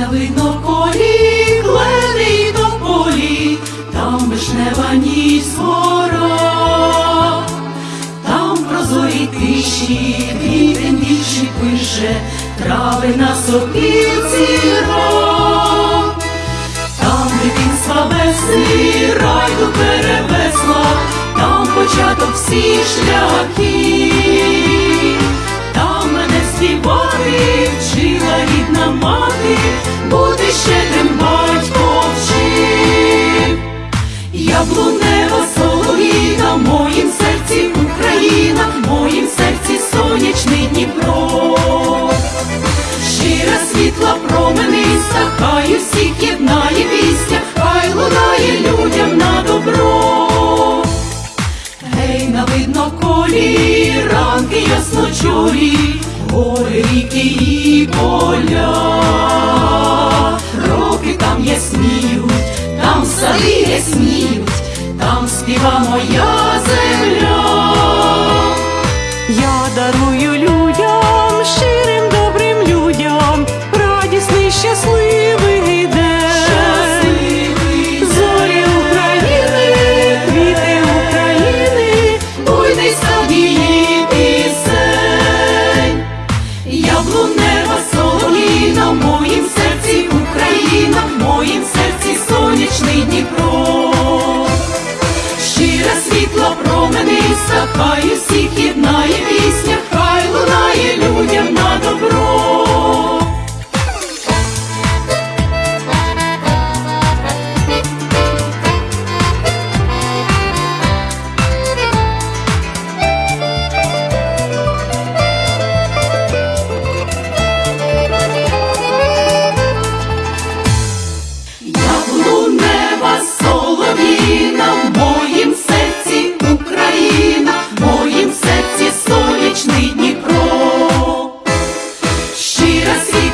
на видно колі, клени до полі, там вишнева ніч згора, там прозорі тиші, вітень більший пише, трави на сопілці гра. Там дитинства весни, райду перевесла, там початок всіх шляхів, мати, бути щедрим батько вчив. Яблунева солов'їна, в моїм серці Україна, в моїм серці сонячний Дніпро. Щира світла промениста, хай усіх єднає пісня, хай лунає людям на добро. Гей, на видно колі, ранки ясночорі, гори, ріки і поля. Роки там ясніють, там сади ясніють, там співа моя земля. Я дарую людям, Щира світла así.